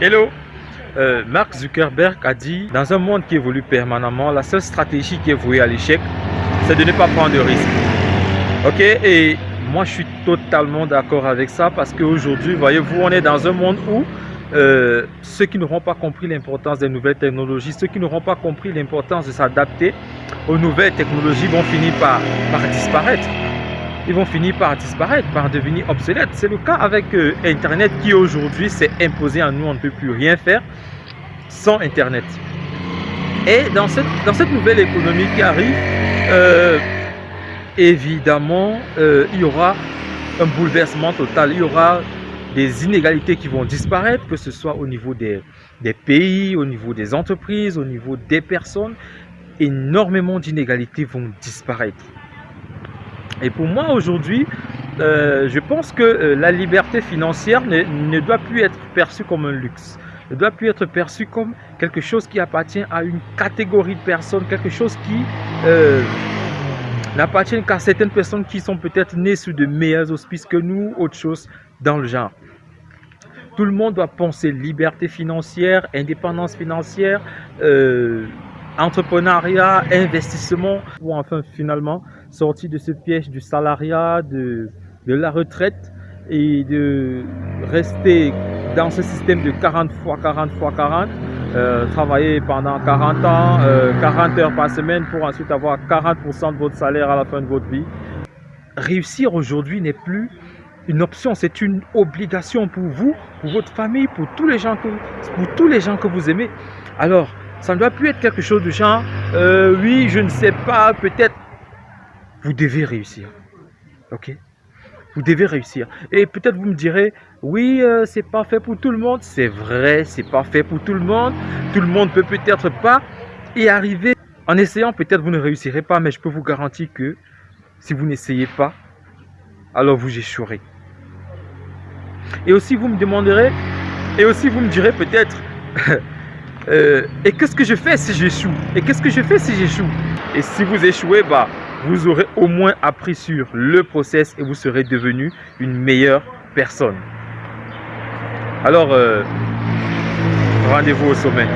Hello euh, Mark Zuckerberg a dit, dans un monde qui évolue permanemment, la seule stratégie qui est vouée à l'échec, c'est de ne pas prendre de risques. Ok Et moi, je suis totalement d'accord avec ça parce qu'aujourd'hui, voyez-vous, on est dans un monde où euh, ceux qui n'auront pas compris l'importance des nouvelles technologies, ceux qui n'auront pas compris l'importance de s'adapter aux nouvelles technologies vont finir par, par disparaître ils vont finir par disparaître, par devenir obsolètes. C'est le cas avec euh, Internet qui aujourd'hui s'est imposé à nous, on ne peut plus rien faire sans Internet. Et dans cette, dans cette nouvelle économie qui arrive, euh, évidemment, euh, il y aura un bouleversement total, il y aura des inégalités qui vont disparaître, que ce soit au niveau des, des pays, au niveau des entreprises, au niveau des personnes, énormément d'inégalités vont disparaître. Et pour moi aujourd'hui, euh, je pense que euh, la liberté financière ne, doit plus être perçue comme un luxe, ne doit plus être perçue comme quelque chose qui appartient à une catégorie de personnes, quelque chose qui euh, n'appartient qu'à certaines personnes qui sont peut-être nées sous de meilleurs auspices que nous, autre chose dans le genre. Tout le monde doit penser liberté financière, indépendance financière, entrepreneuriat, investissement, ou enfin finalement sortir de ce piège du salariat, de, de la retraite et de rester dans ce système de 40 fois 40 fois 40, euh, travailler pendant 40 ans, 40 euh, heures par semaine pour ensuite avoir 40% de votre salaire à la fin de votre vie. Réussir aujourd'hui n'est plus une option, c'est une obligation pour vous, pour votre famille, pour tous les gens que, pour tous les gens que vous aimez. Alors, ça ne doit plus être quelque chose de genre, euh, oui, je ne sais pas, peut-être. Vous devez réussir. Ok? Vous devez réussir. Et peut-être vous me direz, oui, euh, c'est pas fait pour tout le monde. C'est vrai, c'est pas fait pour tout le monde. Tout le monde peut peut-être pas y arriver. En essayant, peut-être vous ne réussirez pas, mais je peux vous garantir que si vous n'essayez pas, alors vous échouerez. Et aussi, vous me demanderez, et aussi vous me direz peut-être, Euh, et qu'est-ce que je fais si j'échoue? Et qu'est-ce que je fais si j'échoue? Et si vous échouez, bah, vous aurez au moins appris sur le process et vous serez devenu une meilleure personne. Alors, euh, rendez-vous au sommet.